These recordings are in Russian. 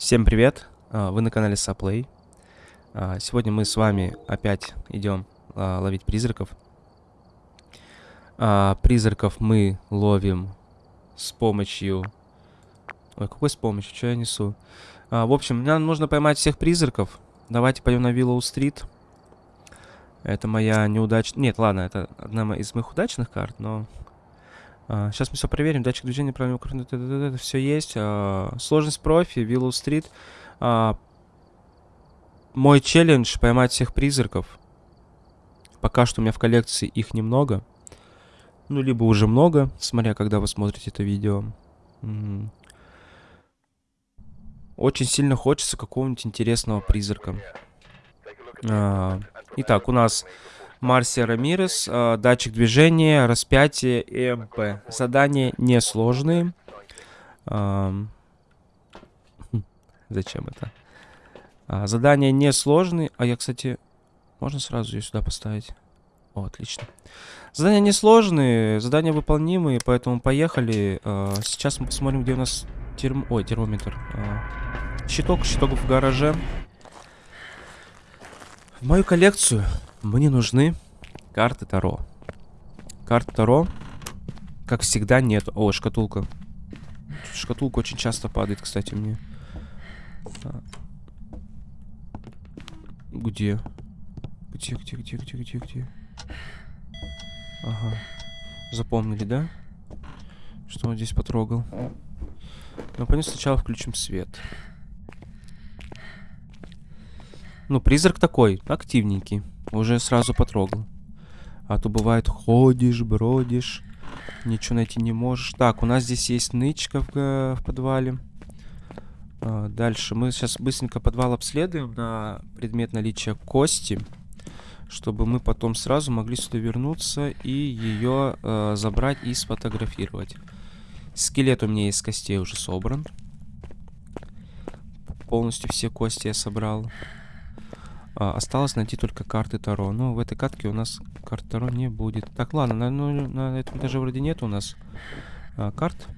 Всем привет! А, Вы на канале Саплей. А, Сегодня мы с вами опять идем а, ловить призраков. Призраков мы ловим с помощью... Ой, какой с помощью? Что я несу? В общем, нам нужно поймать всех призраков. Давайте пойдем на Виллоу-стрит. Это моя неудачная... Нет, ладно, это одна из моих удачных карт, но... сейчас мы все проверим. Датчик движения, правильно это все есть. А, сложность профи, Виллоу-стрит. А, мой челлендж поймать всех призраков. Пока что у меня в коллекции их немного. Ну, либо уже много, смотря когда вы смотрите это видео. Очень сильно хочется какого-нибудь интересного призрака. А, итак, у нас Марсия Рамирес, а, датчик движения, распятие и МП. Задания несложные. Хм, Зачем это? А, задания несложные. А я, кстати, можно сразу ее сюда поставить? О, отлично. Задания несложные, задания выполнимые, поэтому поехали. А, сейчас мы посмотрим, где у нас терм... Ой, термометр. А, щиток, щиток в гараже. В мою коллекцию мне нужны карты Таро. Карт Таро, как всегда, нет. О, шкатулка. Шкатулка очень часто падает, кстати, мне. А. Где? Где, где, где, где, где, где? Ага. Запомнили, да? Что он здесь потрогал? Ну, пойдем сначала включим свет. Ну, призрак такой, активненький. Уже сразу потрогал. А то бывает, ходишь, бродишь, ничего найти не можешь. Так, у нас здесь есть нычка в, в подвале. А, дальше мы сейчас быстренько подвал обследуем на предмет наличия кости, чтобы мы потом сразу могли сюда вернуться и ее э, забрать и сфотографировать. Скелет у меня из костей уже собран. Полностью все кости я собрал. А, осталось найти только карты Таро. Но в этой катке у нас карт Таро не будет. Так, ладно, на, ну, на этом даже вроде нет у нас а, карт.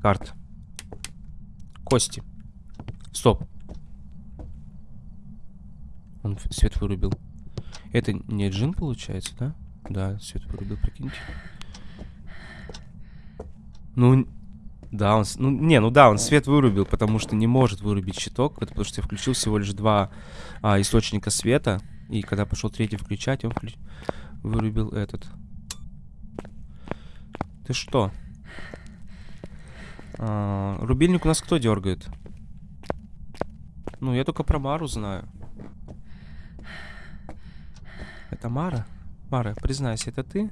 Карт. Кости. Стоп. Он свет вырубил. Это не джин получается, да? Да, свет вырубил, прикиньте. Ну, да, он... Ну, не, ну да, он свет вырубил, потому что не может вырубить щиток, потому что я включил всего лишь два а, источника света, и когда пошел третий включать, он включ- вырубил этот. Ты что? А, рубильник у нас кто дергает? Ну, я только про Мару знаю. Это Мара? Мара, признайся, это ты?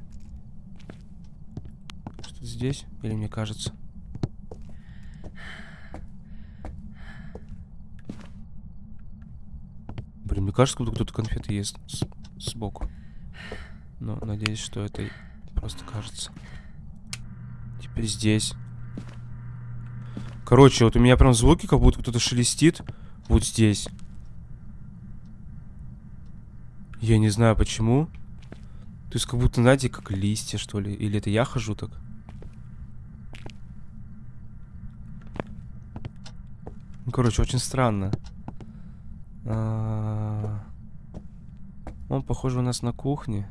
Что здесь? Или мне кажется? Блин, мне кажется, будто кто-то конфеты ест сбоку. Но надеюсь, что это просто кажется. Теперь здесь. Короче, вот у меня прям звуки, как будто кто-то шелестит вот здесь. Я не знаю почему. То есть как будто, знаете, как листья, что ли. Или это я хожу так? Ну, короче, очень странно. А, Он, похоже, у нас на кухне.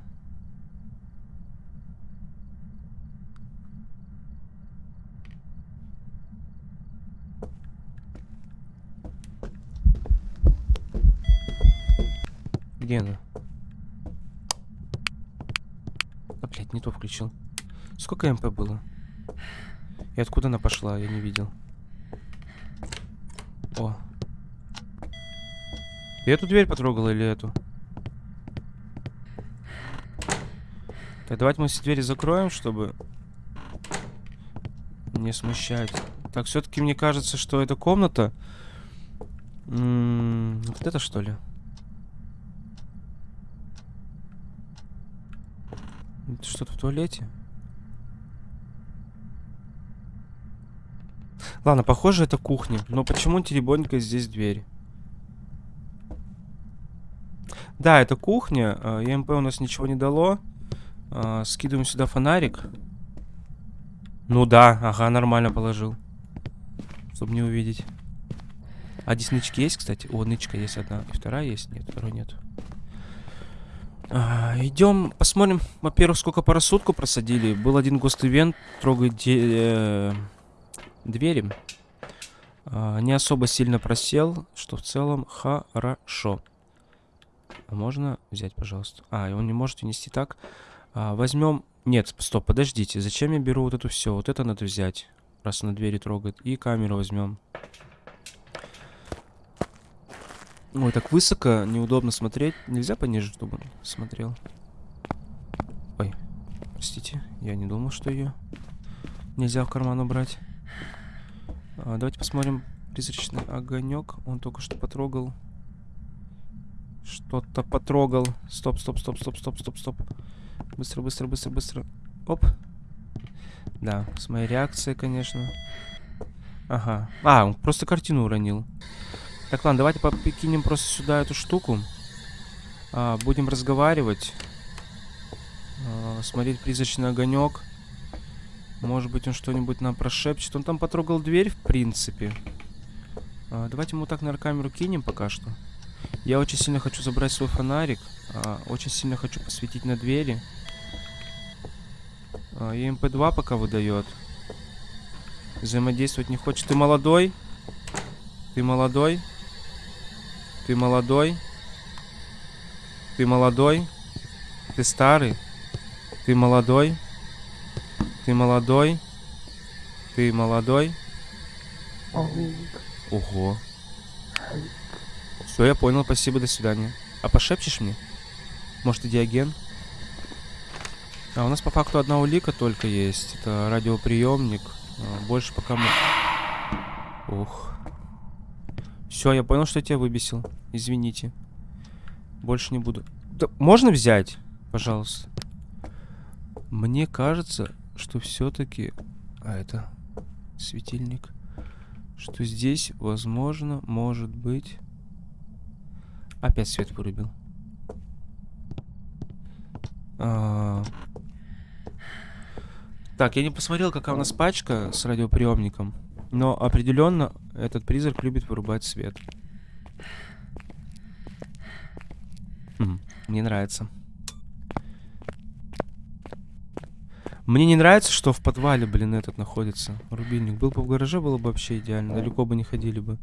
Где она? А, блядь, не то включил. Сколько МП было? И откуда она пошла? Я не видел. О. Ты эту дверь потрогала или эту? Так, давайте мы все двери закроем, чтобы не смущать. Так, все-таки мне кажется, что эта комната... Вот это что ли? Что-то в туалете? Ладно, похоже, это кухня. Но почему теребонька здесь дверь? Да, это кухня. ЕМП у нас ничего не дало. А, Скидываем сюда фонарик. Ну да, ага, нормально положил. Чтобы не увидеть. А здесь нычки есть, кстати? О, нычка есть одна. И вторая есть? Нет, второй нет. А, идем, посмотрим, во-первых, сколько по просадили. Был один гост-ивент, трогает де э двери. А, не особо сильно просел, что в целом хорошо. А можно взять, пожалуйста? А, и он не может унести так. А, возьмем... Нет, стоп, подождите. Зачем я беру вот это все? Вот это надо взять, раз на двери трогает. И камеру возьмем. Ой, так высоко, неудобно смотреть. Нельзя пониже, чтобы он смотрел. Ой, простите, я не думал, что ее нельзя в карман убрать. А, давайте посмотрим призрачный огонек. Он только что потрогал. Что-то потрогал. Стоп, стоп, стоп, стоп, стоп, стоп, стоп. Быстро, быстро, быстро, быстро. Оп. Да, с моей реакцией, конечно. Ага. А, он просто картину уронил. Так, ладно, давайте покинем просто сюда эту штуку. А, будем разговаривать. А, смотреть призрачный огонек. Может быть, он что-нибудь нам прошепчет. Он там потрогал дверь, в принципе. А, давайте вот так на камеру кинем пока что. Я очень сильно хочу забрать свой фонарик. А, очень сильно хочу посветить на двери. А, и МП2 пока выдает. Взаимодействовать не хочет. Ты молодой? Ты молодой? Ты молодой? Ты молодой? Ты старый? Ты молодой? Ты молодой? Ты молодой? Ого. Все, я понял, спасибо, до свидания. А пошепчешь мне? Может, и диаген? А у нас по факту одна улика только есть. Это радиоприемник. А, больше пока мы... Ух. Все, я понял, что я тебя выбесил. Извините. Больше не буду. Да, можно взять? Пожалуйста. Мне кажется, что все-таки... А это светильник. Что здесь, возможно, может быть... Опять свет вырубил. А... Так, я не посмотрел, какая у нас пачка с радиоприемником. Но определенно этот призрак любит вырубать свет. Мне нравится. Мне не нравится, что в подвале, блин, этот находится. Рубильник. Был бы в гараже, было бы вообще идеально. Далеко бы не ходили бы.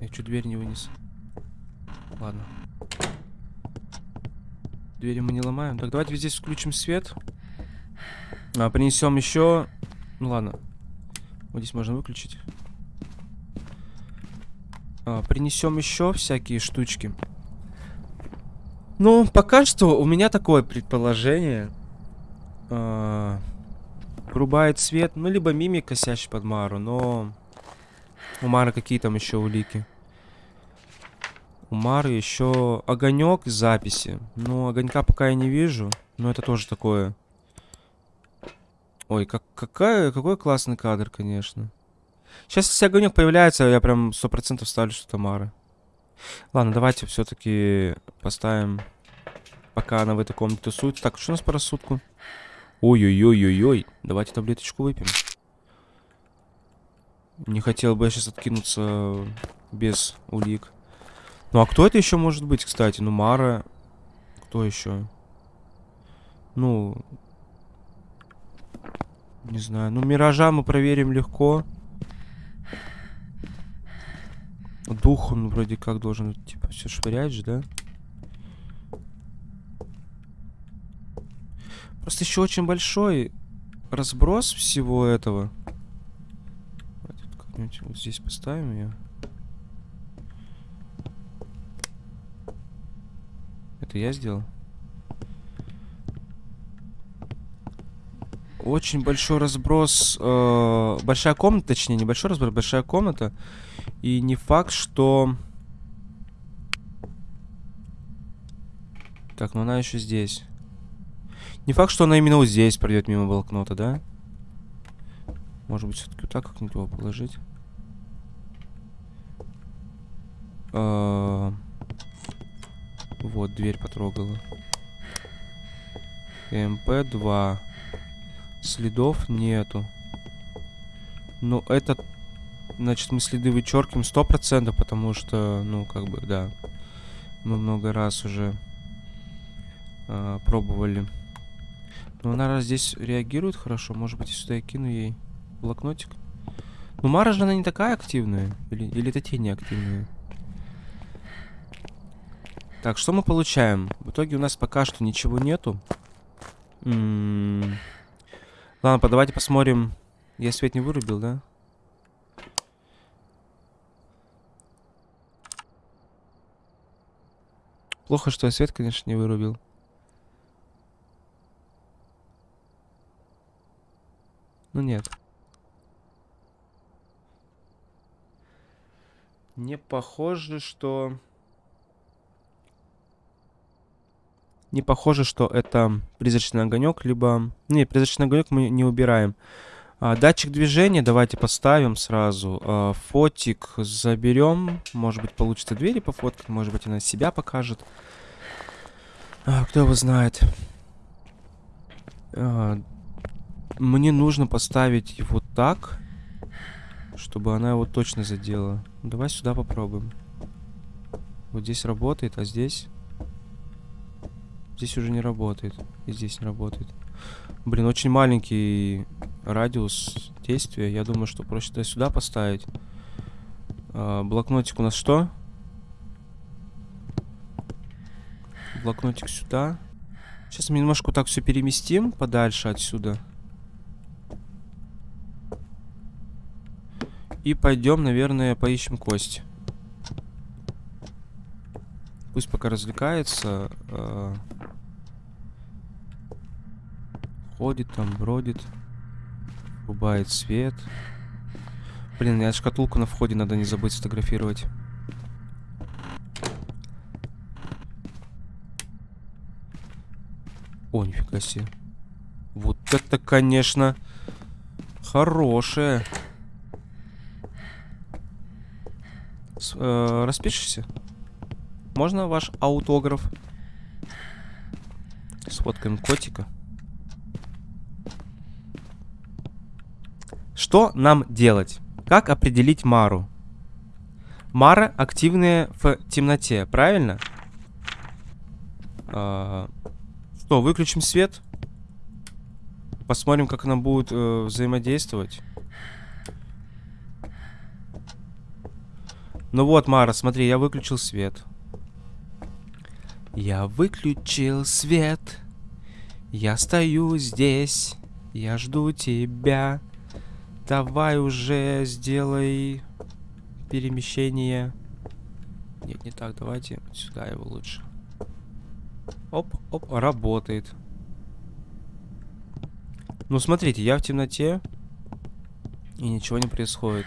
Я чуть дверь не вынес. Ладно. Двери мы не ломаем. Так, давайте здесь включим свет. А, принесем еще... Ну ладно. Вот здесь можно выключить. А, принесем еще всякие штучки. Ну, пока что у меня такое предположение. А, рубает свет. Ну, либо мимик косящий под Мару, но... У Мары какие там еще улики? У Мары еще огонек записи. Ну, огонька пока я не вижу. Но это тоже такое Ой, как, какая, какой классный кадр, конечно. Сейчас, если огонек появляется, я прям сто процентов ставлю, что Тамара. Ладно, давайте все-таки поставим, пока она в этой комнате тусуется. Так, что у нас по рассудку? Ой-ой-ой-ой-ой. Давайте таблеточку выпьем. Не хотел бы я сейчас откинуться без улик. Ну, а кто это еще может быть, кстати? Ну, Мара. Кто еще? Ну, не знаю. Ну, Миража мы проверим легко. Дух он вроде как должен, типа, все швырять же, да? Просто еще очень большой разброс всего этого. Как-нибудь вот здесь поставим ее. Это я сделал? очень большой разброс. Э, большая комната, точнее, небольшой разброс, большая комната. И не факт, что... Так, ну она еще здесь. Не факт, что она именно вот здесь пройдет мимо блокнота, да? Может быть, все-таки вот так как-нибудь его положить. Э вот, дверь потрогала. МП-2. Следов нету. Ну, это, значит, мы следы вычеркиваем 100%, потому что, ну, как бы, да. Мы много раз уже э, пробовали. Но она здесь реагирует хорошо. Может быть, сюда я кину ей блокнотик. Ну, Мара же она не такая активная. Или, или это те не активные? Так, что мы получаем? В итоге у нас пока что ничего нету. М -м -м. Ладно, давайте посмотрим. Я свет не вырубил, да? Плохо, что я свет, конечно, не вырубил. Ну нет. Не похоже, что... Не похоже, что это призрачный огонек, либо... Не, призрачный огонек мы не убираем. А, датчик движения давайте поставим сразу. А, фотик заберем. Может быть, получится двери пофоткать. Может быть, она себя покажет. А, кто его знает. А, мне нужно поставить его так, чтобы она его точно задела. Давай сюда попробуем. Вот здесь работает, а здесь... Здесь уже не работает. И здесь не работает. Блин, очень маленький радиус действия. Я думаю, что проще туда сюда поставить. А, блокнотик у нас что? Блокнотик сюда. Сейчас мы немножко так все переместим подальше отсюда. И пойдем, наверное, поищем кость. Пусть пока развлекается. Э ходит там, бродит. Рубает свет. Блин, я шкатулку на входе надо не забыть сфотографировать. О, нифига себе. Вот это, конечно, хорошее. С, э, распишешься? Можно ваш аутограф? Сфоткаем котика. Что нам делать? Как определить Мару? Мара активная в темноте, правильно? А, что, выключим свет? Посмотрим, как она будет э, взаимодействовать. Ну вот, Мара, смотри, я выключил свет. Я выключил свет. Я стою здесь. Я жду тебя. Давай уже сделай перемещение. Нет, не так. Давайте сюда его лучше. Оп, оп, работает. Ну, смотрите, я в темноте. И ничего не происходит.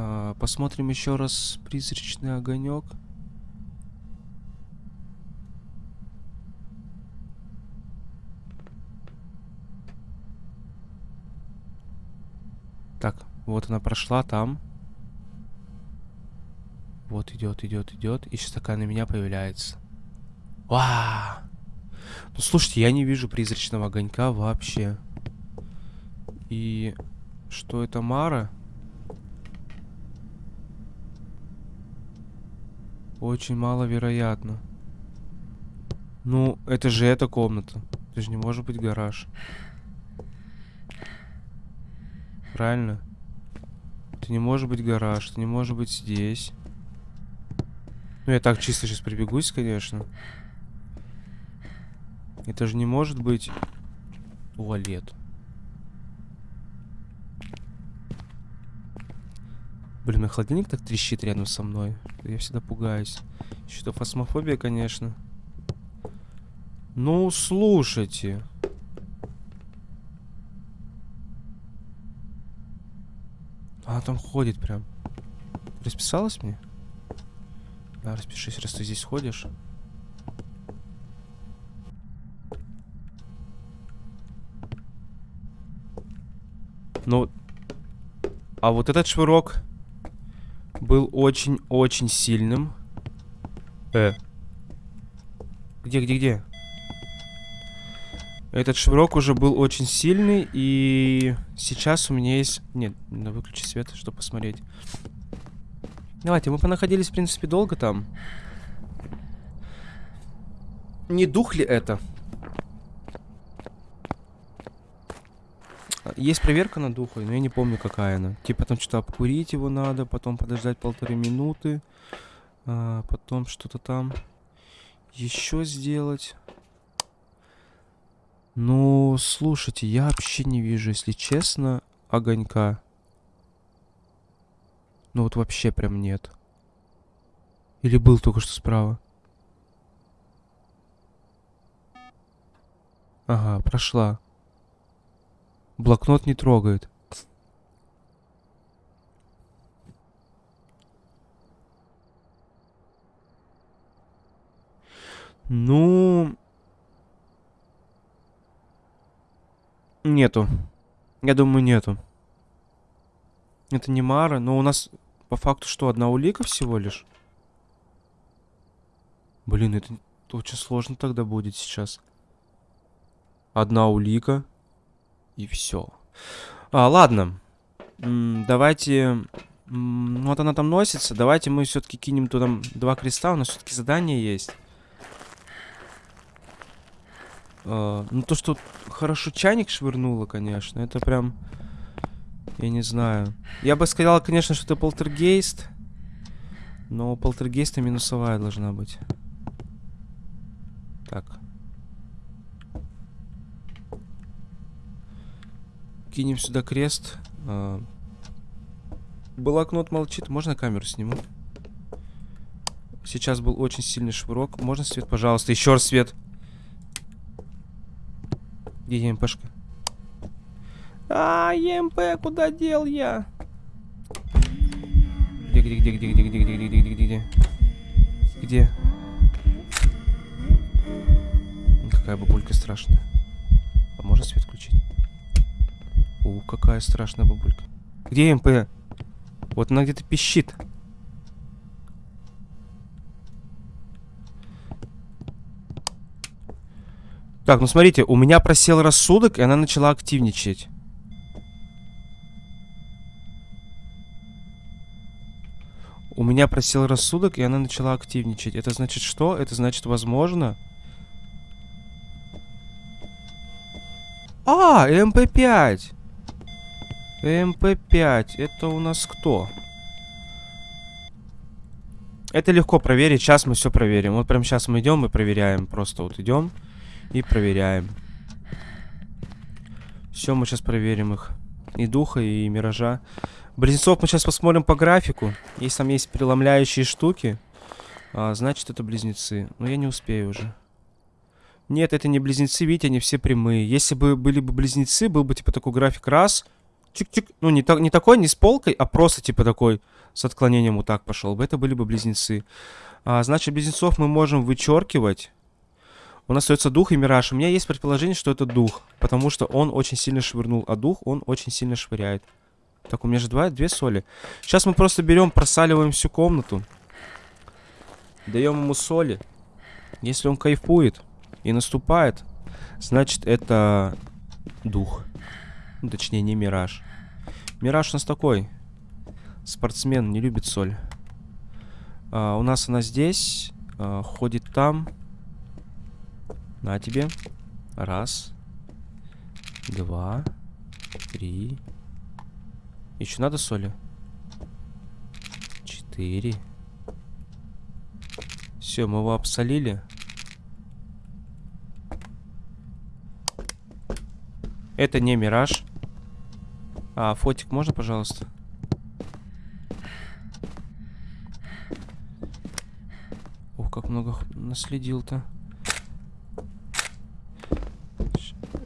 А, посмотрим еще раз призрачный огонек. Так, вот она прошла там. Вот идет, идет, идет. И сейчас такая на меня появляется. Вау! Ну слушайте, я не вижу призрачного огонька вообще. И что это Мара? Очень маловероятно. Ну, это же эта комната. Это же не может быть гараж. Правильно? Это не может быть гараж, это не может быть здесь. Ну, я так чисто сейчас прибегусь, конечно. Это же не может быть туалет. Блин, мой холодильник так трещит рядом со мной. Я всегда пугаюсь. Что фасмофобия, конечно. Ну, слушайте. Она там ходит прям. Расписалась мне? Да, распишись, раз ты здесь ходишь. Ну, а вот этот швырок был очень-очень сильным. Э. Где, где, где? Этот швырок уже был очень сильный, и сейчас у меня есть... Нет, надо выключить свет, чтобы посмотреть. Давайте, мы понаходились, в принципе, долго там. Не дух ли это? Есть проверка на духа, но я не помню, какая она. Типа там что-то обкурить его надо, потом подождать полторы минуты, а, потом что-то там еще сделать. Ну, слушайте, я вообще не вижу, если честно, огонька. Ну вот вообще прям нет. Или был только что справа? Ага, прошла. Блокнот не трогает. Ну... Нету. Я думаю, нету. Это не Мара, но у нас по факту что, одна улика всего лишь? Блин, это очень сложно тогда будет сейчас. Одна улика. И все. А, ладно. М давайте... М вот она там носится. Давайте мы все-таки кинем туда два креста. У нас все-таки задание есть. А, ну, то, что хорошо чайник швырнуло, конечно, это прям... Я не знаю. Я бы сказал, конечно, что это полтергейст. Но полтергейста минусовая должна быть. Так. Кинем сюда крест. А... Блокнот молчит. Можно камеру сниму? Сейчас был очень сильный швырок. Можно свет, пожалуйста? Еще раз свет. Где ЕМПшка? А, ЕМП, куда дел я? Где, где, где, где, где, где, где, где, где, где, где? Где? Какая бабулька страшная. А можно свет включить? У, какая страшная бабулька. Где МП? Вот она где-то пищит. Так, ну смотрите, у меня просел рассудок, и она начала активничать. У меня просел рассудок, и она начала активничать. Это значит что? Это значит, возможно... ЭМП-5. ЭМП-5. Это у нас кто? Это легко проверить. Сейчас мы все проверим. Вот прямо сейчас мы идем и проверяем. Просто вот идем. И проверяем. Все, мы сейчас проверим их. И духа, и миража. Близнецов мы сейчас посмотрим по графику. Если там есть преломляющие штуки, а, значит это близнецы. Но я не успею уже. Нет, это не близнецы, видите, они все прямые. Если бы были бы близнецы, был бы типа такой график раз. Чик-чик. Ну, не, так, не такой, не с полкой, а просто типа такой с отклонением вот так пошел бы. Это были бы близнецы. А, значит, близнецов мы можем вычеркивать. У нас остается дух и мираж. У меня есть предположение, что это дух. Потому что он очень сильно швырнул. А дух он очень сильно швыряет. Так, у меня же два, две соли. Сейчас мы просто берем, просаливаем всю комнату. Даем ему соли. Если он кайфует и наступает, значит это дух. Ну, точнее, не мираж. Мираж у нас такой. Спортсмен, не любит соль. А, у нас она здесь. А, ходит там. На тебе. Раз. Два. Три. Еще надо соли? Четыре. Все, мы его обсолили. Это не мираж. А, фотик можно, пожалуйста? Ух, как много наследил-то.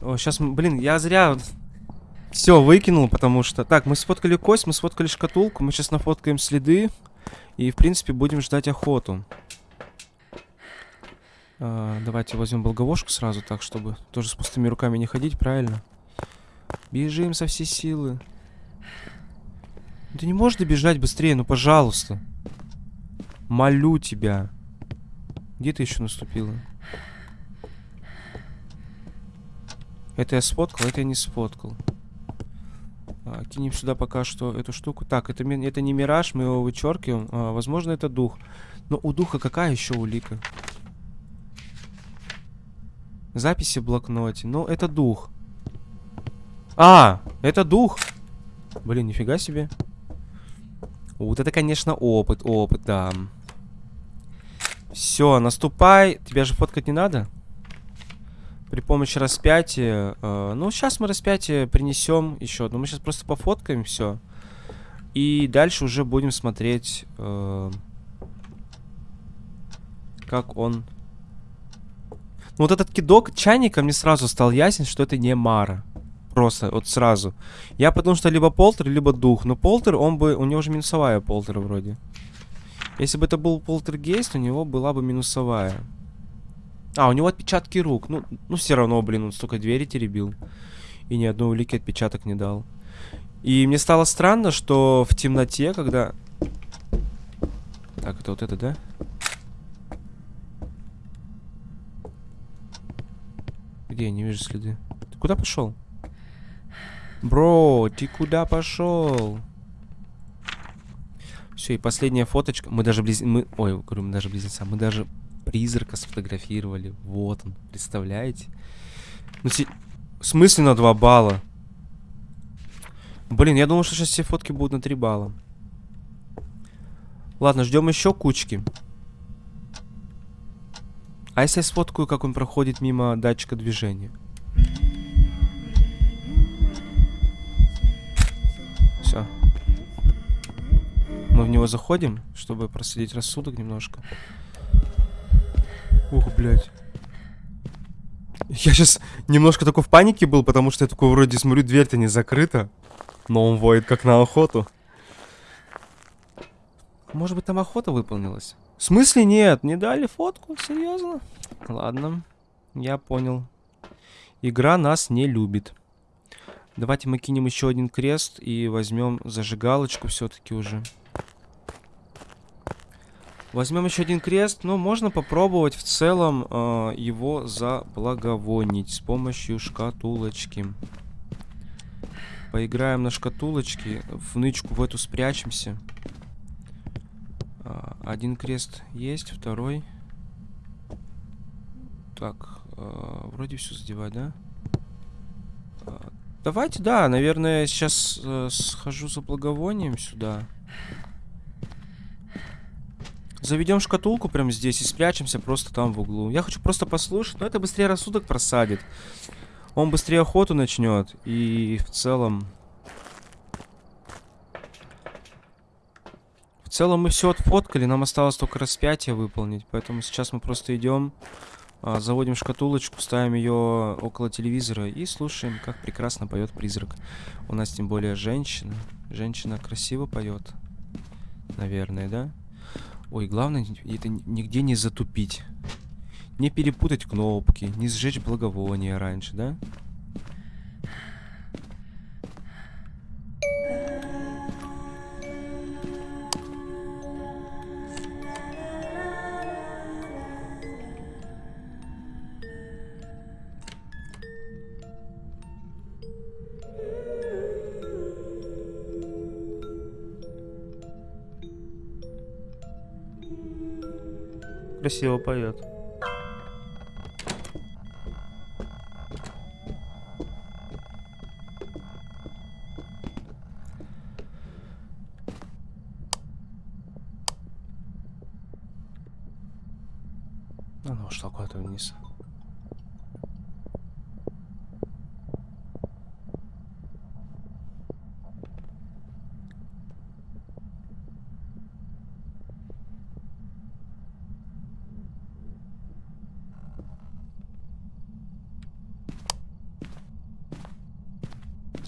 О, сейчас, блин, я зря все выкинул, потому что... Так, мы сфоткали кость, мы сфоткали шкатулку, мы сейчас нафоткаем следы. И, в принципе, будем ждать охоту. А, давайте возьмем болговошку сразу, так, чтобы тоже с пустыми руками не ходить, правильно? Бежим со всей силы. Ты не можешь добежать быстрее, ну, пожалуйста. Молю тебя. Где ты еще наступила? Это я сфоткал, это я не сфоткал. А, кинем сюда пока что эту штуку. Так, это, это не мираж, мы его вычеркиваем. А, возможно, это дух. Но у духа какая еще улика? Записи в блокноте. Ну, это дух. А, это дух. Блин, нифига себе. Вот это, конечно, опыт, опыт, да. Все, наступай. Тебя же фоткать не надо? При помощи распятия. э, ну, сейчас мы распятие принесем еще одно. Мы сейчас просто пофоткаем все. И дальше уже будем смотреть, э, как он... Ну, вот этот кидок чайника мне сразу стал ясен, что это не Мара. Просто, вот сразу. Я подумал, что либо Полтер, либо Дух. Но Полтер, он бы... У него же минусовая Полтер вроде. Если бы это был Полтергейст, у него была бы минусовая. А, у него отпечатки рук. Ну, ну все равно, блин, он столько двери теребил. И ни одной улики отпечаток не дал. И мне стало странно, что в темноте, когда... Так, это вот это, да? Где я не вижу следы? Ты куда пошел? Бро, ты куда пошел? Все, и последняя фоточка. Мы даже близ... Мы... Ой, говорю, мы даже близнеца. Мы даже призрака сфотографировали. Вот он, представляете? Ну, си... В смысле на 2 балла? Блин, я думал, что сейчас все фотки будут на 3 балла. Ладно, ждем еще кучки. А если я сфоткаю, как он проходит мимо датчика движения? Мы в него заходим, чтобы проследить рассудок немножко. Ух, блядь. Я сейчас немножко такой в панике был, потому что я такой вроде смотрю, дверь-то не закрыта. Но он воет как на охоту. Может быть, там охота выполнилась? В смысле нет? Не дали фотку? Серьезно? Ладно, я понял. Игра нас не любит. Давайте мы кинем еще один крест и возьмем зажигалочку все-таки уже. Возьмем еще один крест, но можно попробовать в целом э, его заблаговонить с помощью шкатулочки. Поиграем на шкатулочке, в нычку в эту спрячемся. А, один крест есть, второй. Так, э, вроде все задевать, да? Давайте, да, наверное, сейчас э, схожу за благовонием сюда. Заведем шкатулку прямо здесь и спрячемся просто там в углу. Я хочу просто послушать, но это быстрее рассудок просадит. Он быстрее охоту начнет. И в целом... В целом мы все отфоткали, нам осталось только распятие выполнить. Поэтому сейчас мы просто идем, заводим шкатулочку, ставим ее около телевизора и слушаем, как прекрасно поет призрак. У нас тем более женщина. Женщина красиво поет. Наверное, да? Ой, главное, это нигде не затупить. Не перепутать кнопки, не сжечь благовония раньше, да? Красиво поет.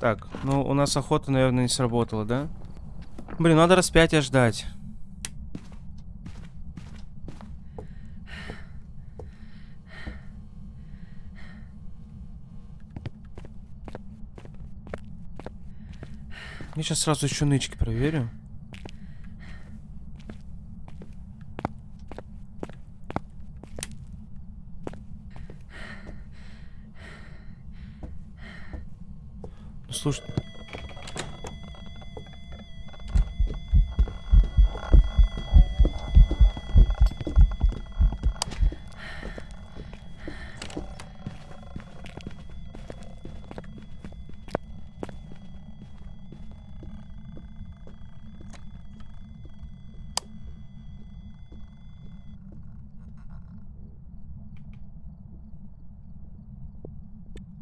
Так, ну у нас охота, наверное, не сработала, да? Блин, надо распятие ждать. Я сейчас сразу еще нычки проверю. Слушай...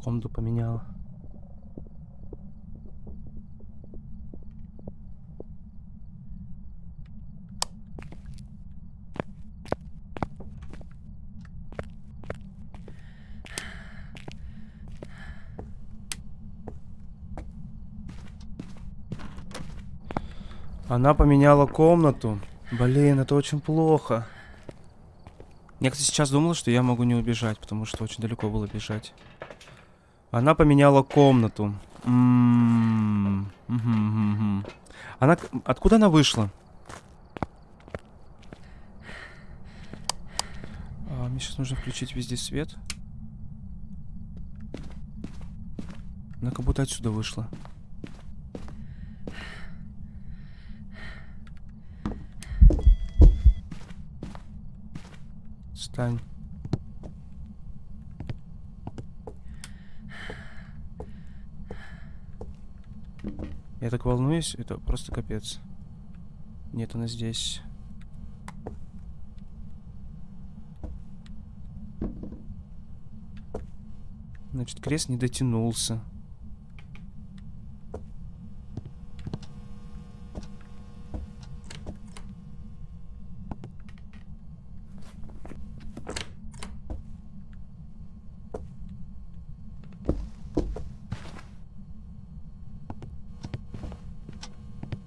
Комнату поменяла. Она поменяла комнату. Блин, это очень плохо. Я, кстати, сейчас думал, что я могу не убежать, потому что очень далеко было бежать. Она поменяла комнату. М-м-м. Мгм, мгм. Она... Откуда она вышла? А, мне сейчас нужно включить везде свет. Она как будто отсюда вышла. Стань. Я так волнуюсь, это просто капец. Нет, она здесь. Значит, крест не дотянулся.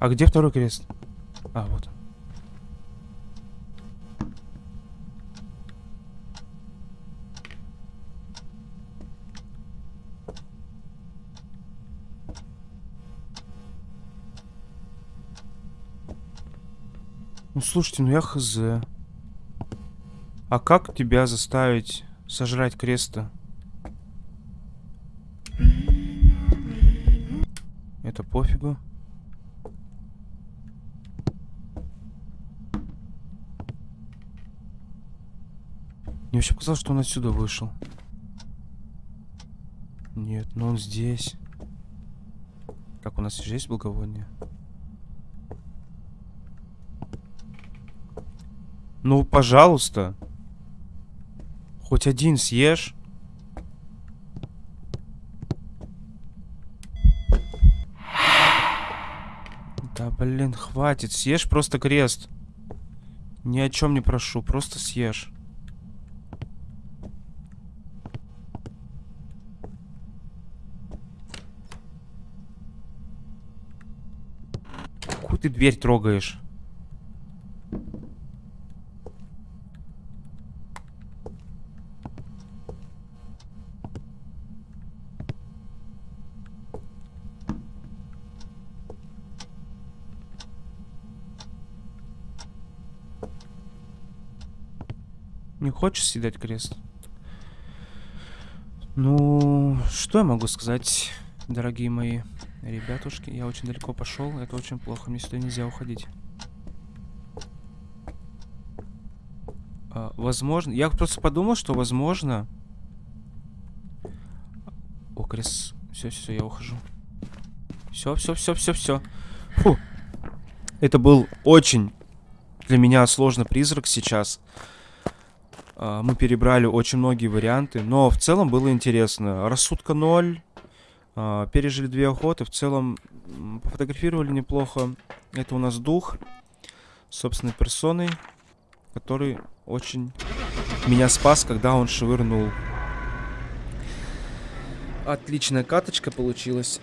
А где второй крест? А, вот. Ну слушайте, ну я хз. А как тебя заставить сожрать креста? Это пофигу. Мне вообще показалось, что он отсюда вышел. Нет, но он здесь. Как у нас же есть благовоние? Ну, пожалуйста. Хоть один съешь. Да, блин, хватит. Съешь просто крест. Ни о чем не прошу, просто съешь. Ты дверь трогаешь? Не хочешь съедать крест? Ну, что я могу сказать, дорогие мои ребятушки? Я очень далеко пошел, это очень плохо, мне сюда нельзя уходить. А, возможно, я просто подумал, что возможно... О, крест, все, все, я ухожу. Все, все, все, все, все. Фу. Это был очень для меня сложный призрак сейчас. А, Мы перебрали очень многие варианты, но в целом было интересно. Рассудка 0. А, Пережили две охоты. В целом пофотографировали неплохо. Это у нас дух. Собственной персоной. Который очень меня спас, когда он швырнул. Отличная каточка получилась.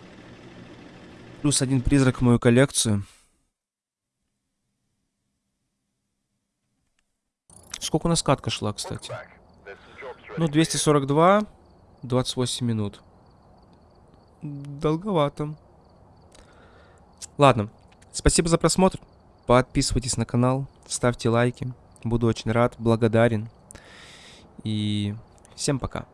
Плюс один призрак в мою коллекцию. Сколько у нас катка шла, кстати? Ну, 242, 28 минут. Долговато. Ладно, спасибо за просмотр. Подписывайтесь на канал, ставьте лайки. Буду очень рад, благодарен. И всем пока.